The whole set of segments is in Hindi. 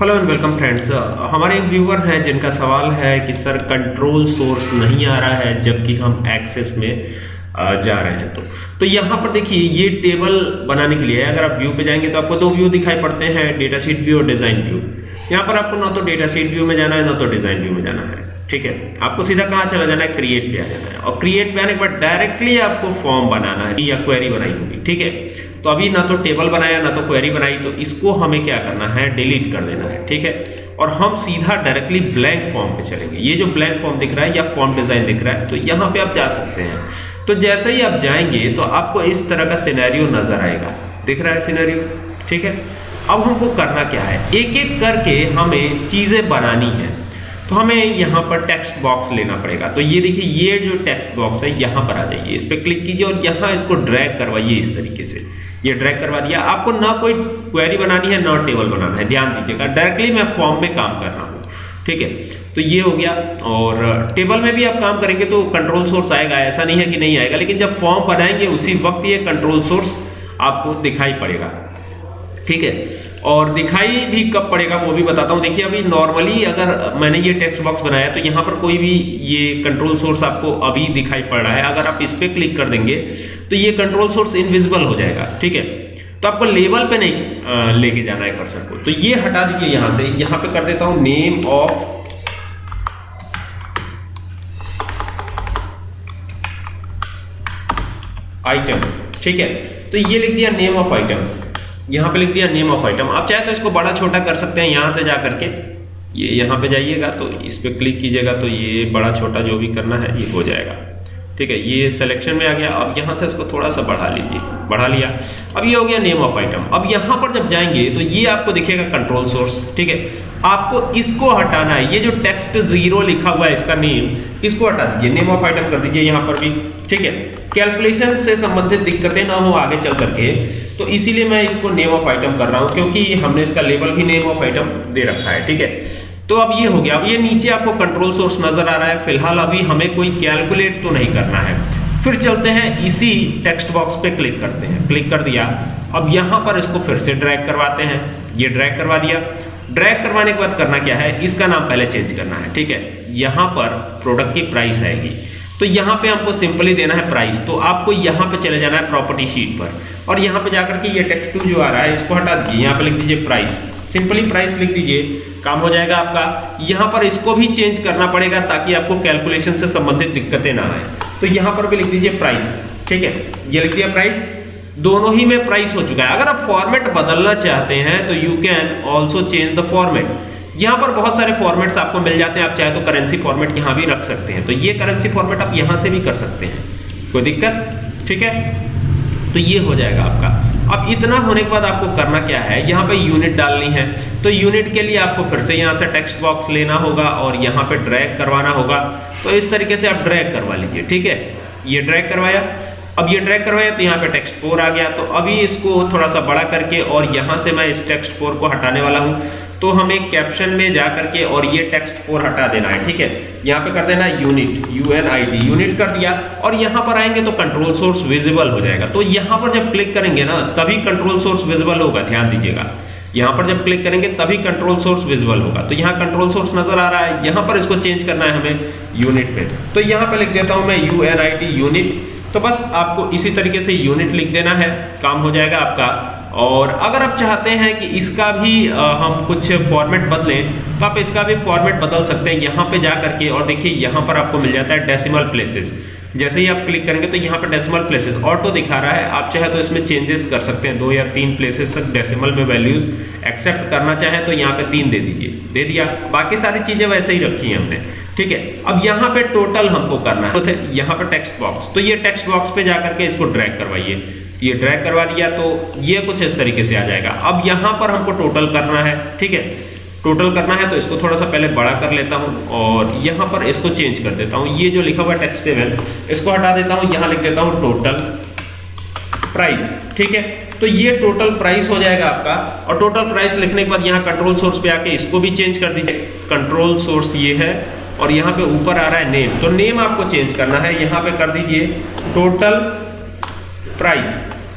हेलो एंड वेलकम फ्रेंड्स हमारे एक व्यूवर हैं जिनका सवाल है कि सर कंट्रोल सोर्स नहीं आ रहा है जबकि हम एक्सेस में uh, जा रहे हैं तो। तो यहाँ पर देखिए ये टेबल बनाने के लिए अगर आप व्यू पे जाएँगे तो आपको दो व्यू दिखाई पड़ते हैं डेटा शीट व्यू और डिज़ाइन व्यू यहाँ पर आपको ना तो डेटा शीट व्यू में जाना है ना तो डिज़ाइन व्यू में जाना है। ठीक है? आपको सीधा कहाँ चला जाना है? क्रिएट पे आ जाना है। और क्रिएट पे आने के बाद डायरेक्टली आपको फॉर्म बनाना है, या क्वेरी बनाई होगी, ठीक है? तो अभी ना तो टेबल बनाया, ना तो क्वेरी बनाई तो इसको हमें क्या करना है? डिलीट कर देना है, ठीक है? और हम सीधा डायरेक्टली ब्लैंक फॉर्म पे चलेंगे। ये जो ब्लैंक फॉर्म दिख रहा है या फॉर्म डिज़ाइन दिख रहा है तो यहाँ पे आप जा सकते हैं। तो जैसे ही आप जाएँगे तो आपको इस तरह का सिनेरियो नज़र आएगा। दिख रहा है सिनेरियो ठीक है? अब हमको करना क्या है? एक एक करके हमें चीज़ें बनानी है। तो हमें यहाँ पर टेक्स्ट बॉक्स लेना पड़ेगा। तो ये देखिए, ये जो टेक्स्ट बॉक्स है, यहाँ पर आ जाइए। इस पर क्लिक कीजिए और यहाँ इसको ड्रैग करवाइए इस तरीके से। ये ड्रैग करवा दिया। आपको ना कोई क्वेरी बनानी है, ना टेबल बनाना है। ध्यान दीजिएगा। डायरेक्टली मैं फॉर्म में काम कर रहा हूँ। ठीक है? तो ये हो गया। और टेबल में भी आप काम करेंगे तो कंट्रोल सोर्स आएगा। ऐसा नहीं है कि नहीं आएगा। लेकिन जब फॉर्म बनाएँगे, उसी वक्त ये कंट्रोल सोर्स आपको दिखाई पड़ेगा। ठीक है? और दिखाई भी कब पड़ेगा वो भी बताता हूँ। देखिए, अभी नॉर्मली अगर मैंने ये टेक्स्ट बॉक्स बनाया तो यहाँ पर कोई भी ये कंट्रोल सोर्स आपको अभी दिखाई पड़ रहा है। अगर आप इस पर क्लिक कर देंगे तो ये कंट्रोल सोर्स इनविजिबल हो जाएगा। ठीक है? तो आपको लेवल पे नहीं लेके जाना है कर्सर को। तो ये हटा दीजिए यहाँ से। यहाँ पे कर देता हूँ नेम ऑफ़ आइटम ठीक है? तो ये लिख दिया नेम ऑफ़ आइटम यहाँ पे लिख दिया नेम ऑफ़ आइटम आप चाहे तो इसको बड़ा छोटा कर सकते हैं, यहाँ से जा करके ये यहाँ पे जाइएगा तो इस पर क्लिक कीजिएगा तो ये बड़ा छोटा जो भी करना है, ये हो जाएगा। ठीक है, ये सिलेक्शन में आ गया। अब यहाँ से इसको थोड़ा सा बढ़ा लीजिए, बढ़ा लिया। अब ये हो गया नेम ऑफ़ आइटम अब यहाँ पर जब जाएँगे तो ये आपको दिखेगा कंट्रोल सोर्स ठीक है? आपको इसको हटाना है। ये जो टेक्स्ट ज़ीरो लिखा हुआ है इसका नेम इसको हटा दीजिए। नेम ऑफ़ आइटम कर दीजिए यहाँ पर भी, ठीक है? कैलकुलेशन से संबंधित दिक्कतें ना हो आगे चल करके तो इसीलिए मैं इसको नेम ऑफ़ आइटम कर रहा हूँ, क्योंकि हमने इसका लेबल भी नेम ऑफ़ आइटम दे रखा है, ठीक है? तो अब ये हो गया। अब ये नीचे आपको कंट्रोल सोर्स नज़र आ रहा है। फ़िलहाल अभी हमें कोई कैलकुलेट तो नहीं करना है। फिर चलते हैं, इसी टेक्स्ट बॉक्स पे क्लिक करते हैं। क्लिक कर दिया। अब यहाँ पर इसको फिर से ड्रैग करवाते हैं। ये ड्रैग करवा दिया। ड्रैग करवाने के बाद करना क्या है? इसका नाम पहले चेंज करना है, ठीक है? यहाँ पर प्रोडक्ट की प्राइस आएगी। तो यहाँ पे हमको सिंपली देना है प्राइस तो आपको यहाँ पे चले जाना है प्रॉपर्टी शीट पर। और यहाँ पे जाकर के ये टेक्स्ट टू जो आ रहा है, इसको हटा दीजिए। यहाँ पे लिख दीजिए प्राइस सिंपली प्राइस लिख दीजिए, काम हो जाएगा आपका। यहाँ पर इसको भी चेंज करना पड़ेगा ताकि आपको कैलकुलेशन से संबंधित दिक्कतें ना आए। तो यहाँ पर भी लिख दीजिए प्राइस ठीक है? ये लिख दिया प्राइस दोनों ही में प्राइस हो चुका है। अगर आप फॉर्मेट बदलना चाहते हैं तो you can also change the format यहाँ पर बहुत सारे फॉर्मेट्स आपको मिल जाते हैं। आप चाहे तो करेंसी फॉर्मेट यहाँ भी रख सकते हैं। तो ये करेंसी फॉर्मेट आप यहाँ से भी कर सकते हैं। कोई दिक्कत? ठीक है? तो ये हो जाएगा आपका। अब इतना होने के बाद आपको करना क्या है? यहाँ पे यूनिट डालनी है। तो यूनिट के लिए आपको फिर से यहाँ से टेक्स्ट बॉक्स लेना होगा और यहाँ पे ड्रैग करवाना होगा। तो इस तरीके से आप ड्रैग करवा लीजिए, ठीक है? ये ड्रैग करवाया। अब ये ड्रैग करवाया तो यहाँ पे टेक्स्ट फोर आ गया। तो अभी इसको थोड़ा सा बड़ा करके और यहाँ से मैं इस टेक्स्ट फोर को हटाने वाला हूँ। तो हमें कैप्शन में जा करके और ये टेक्स्ट फोर हटा देना है, ठीक है? यहाँ पे कर देना unit U N I D unit कर दिया और यहाँ पर आएँगे तो कंट्रोल सोर्स विजिबल हो जाएगा। तो यहाँ पर जब क्लिक करेंगे ना, तभी कंट्रोल सोर्स विजिबल होगा, ध्यान दीजिएगा। यहाँ पर जब क्लिक करेंगे, तभी कंट्रोल सोर्स विजिबल होगा। तो यहाँ कंट्रोल सोर्स नज़र आ रहा है, यहाँ पर इसको चेंज करना है हमें यूनिट पे। तो यहाँ पे लिख देता हूँ मैं U N I T unit तो बस आपको इसी तरीके से यूनिट लिख देना है, काम हो जाएगा आपका। और अगर आप चाहते हैं कि इसका भी आ, हम कुछ फॉर्मेट बदलें तो आप इसका भी फॉर्मेट बदल सकते हैं यहाँ पे जा करके। और देखिए यहाँ पर आपको मिल जाता है डेसिमल प्लेसेस जैसे ही आप क्लिक करेंगे तो यहाँ पर डेसिमल प्लेसेस ऑटो दिखा रहा है। आप चाहे तो इसमें चेंजेस कर सकते हैं। दो या तीन प्लेसेस तक डेसिमल में वैल्यूज़ एक्सेप्ट करना चाहें तो यहाँ पे तीन दे दीजिए। दे दिया। बाकी सारी चीज़ें वैसे ही रखी हैं हमने। ठीक है? अब यहाँ पे टोटल हमको करना है। तो यहाँ पे टेक्स्ट बॉक्स तो ये टेक्स्ट बॉक्स पे जाकर के इसको ड्रैग करवाइए। ये ड्रैग करवा दिया तो ये कुछ इस तरीके से आ जाएगा। अब यहाँ पर हमको टोटल करना है, ठीक है? टोटल करना है तो इसको थोड़ा सा पहले बड़ा कर लेता हूँ और यहाँ पर इसको चेंज कर देता हूँ। ये जो लिखा हुआ टेक्स्ट सेवन इसको हटा देता हूँ, यहाँ लिख देता हूँ टोटल प्राइस ठीक है? तो ये टोटल प्राइस हो जाएगा आपका। और टोटल प्राइस लिखने के बाद यहाँ कंट्रोल सोर्स पे आके इसको भी चेंज कर दीजिए। कंट्रोल सोर्स ये है। और यहाँ पे ऊपर आ रहा है नेम तो नेम आपको चेंज करना है. यहाँ पे कर दीजिए टोटल प्राइस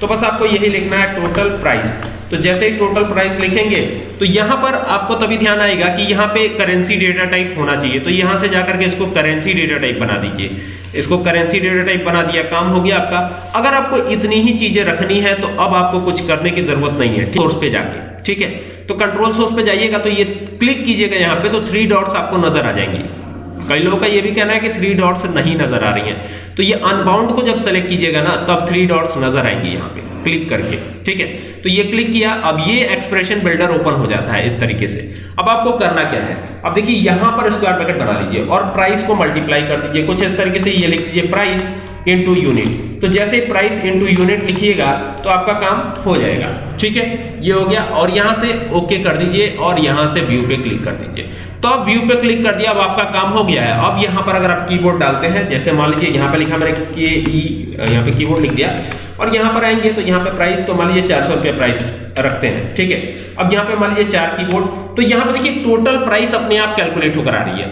तो बस आपको यही लिखना है टोटल प्राइस तो जैसे ही टोटल प्राइस लिखेंगे तो यहाँ पर आपको तभी ध्यान आएगा कि यहाँ पे करेंसी डेटा टाइप होना चाहिए. तो यहाँ से जाकर के इसको करेंसी डेटा टाइप बना दीजिए. इसको करेंसी डेटा टाइप बना दिया. काम हो गया आपका. अगर आपको इतनी ही चीज़ें रखनी है तो अब आपको कुछ करने की ज़रूरत नहीं है. सोर्स पे जाके. ठीक है? तो कंट्रोल सोर्स पे जाइएगा तो ये क्लिक कीजिएगा यहाँ पे तो थ्री डॉट्स आपको नज़र आ जाएँगी. कई लोगों का ये भी कहना है कि थ्री डॉट्स नहीं नज़र आ रही हैं। तो ये अनबाउंड को जब सेलेक्ट कीजिएगा ना, तब थ्री डॉट्स नज़र आएँगे यहाँ पे क्लिक करके, ठीक है? तो ये क्लिक किया, अब ये एक्सप्रेशन बिल्डर ओपन हो जाता है इस तरीके से। अब आपको करना क्या है? अब देखिए, यहाँ पर स्क्वायर ब्रैकेट बना लीजिए और प्राइस को मल्टीप्लाई कर दीजिए। कुछ इस तरीके से ये लिख दीजिए प्राइस इनटू यूनिट तो जैसे प्राइस इनटू यूनिट लिखिएगा तो आपका काम हो जाएगा। ठीक है? ये हो गया, और यहाँ से ओके कर दीजिए, और यहाँ से व्यू पे क्लिक कर दीजिए। तो अब व्यू पे क्लिक कर दिया, अब आपका काम हो गया है। अब यहाँ पर अगर आप कीबोर्ड डालते हैं, जैसे मान लीजिए यहाँ पे लिखा मैंने के ई यहाँ पे कीबोर्ड लिख दिया, और यहाँ पर आएँगे तो यहाँ पे प्राइस तो मान लीजिए चार सौ रुपया प्राइस रखते हैं। ठीक है? अब यहाँ पे मान लीजिए चार कीबोर्ड तो यहाँ पे देखिए टोटल प्राइस अपने आप कैलकुलेट होकर आ रही है।